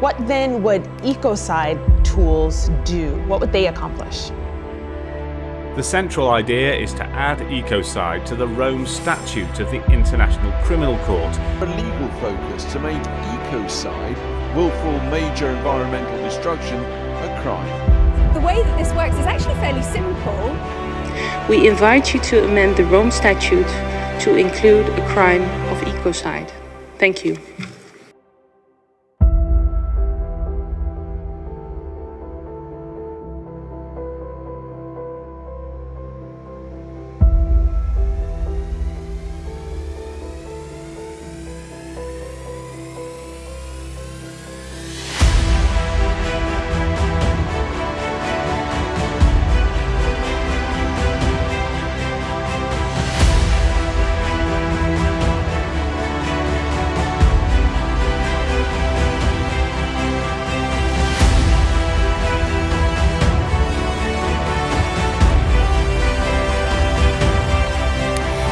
What then would ecocide tools do? What would they accomplish? The central idea is to add ecocide to the Rome Statute of the International Criminal Court. A legal focus to make ecocide, willful major environmental destruction, a crime. The way that this works is actually fairly simple. We invite you to amend the Rome Statute to include a crime of ecocide. Thank you.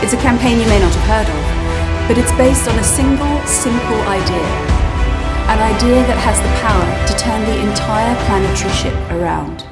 It's a campaign you may not have heard of, but it's based on a single, simple idea. An idea that has the power to turn the entire planetary ship around.